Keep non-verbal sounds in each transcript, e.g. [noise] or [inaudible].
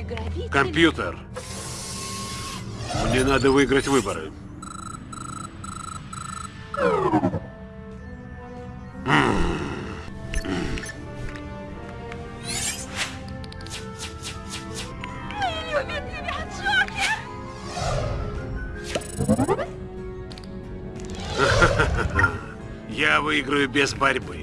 Мой грабитель... Компьютер. Мне надо выиграть выборы. [laughs] Я выиграю без борьбы.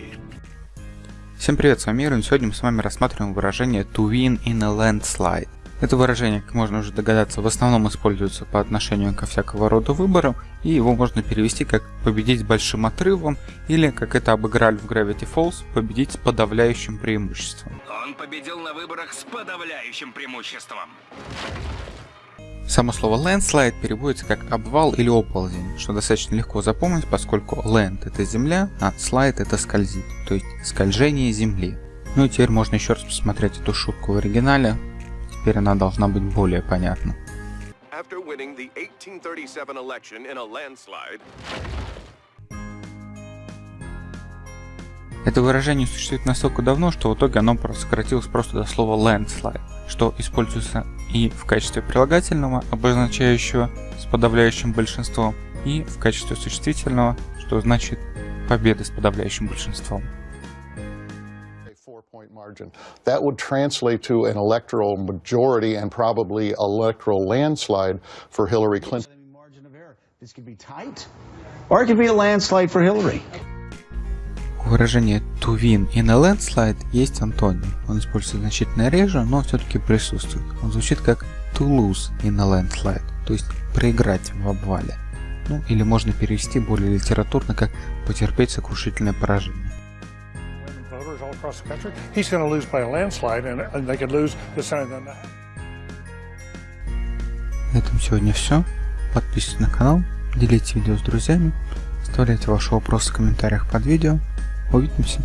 Всем привет, с вами Ирон. Сегодня мы с вами рассматриваем выражение to win in a landslide. Это выражение, как можно уже догадаться, в основном используется по отношению ко всякого рода выборам, и его можно перевести как победить с большим отрывом, или, как это обыграли в Gravity Falls, победить с подавляющим преимуществом. Он победил на выборах с подавляющим преимуществом. Само слово landslide переводится как обвал или оползень, что достаточно легко запомнить, поскольку land это земля, а slide это скользит, то есть скольжение земли. Ну и теперь можно еще раз посмотреть эту шутку в оригинале, теперь она должна быть более понятна. After winning the 1837 election in a landslide, Это выражение существует настолько давно, что в итоге оно сократилось просто до слова landslide, что используется и в качестве прилагательного, обозначающего с подавляющим большинством, и в качестве существительного, что значит победа с подавляющим большинством. That would translate to an electoral majority and probably electoral landslide for Hillary Clinton. margin of error. This could be tight, or it could be a landslide for Hillary. У выражения to win in a landslide есть антоним. Он используется значительно реже, но все-таки присутствует. Он звучит как to lose in a landslide, то есть проиграть в обвале. Ну или можно перевести более литературно как потерпеть сокрушительное поражение. На этом сегодня все. Подписывайтесь на канал, делитесь видео с друзьями, оставляйте ваши вопросы в комментариях под видео. Увидимся!